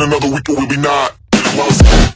in another week or will be not?